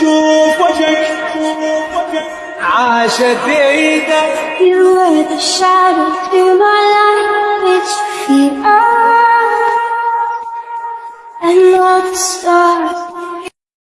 شوف وجهك عاشت بعيدة You were the shadow through my light, which fear and not the stars.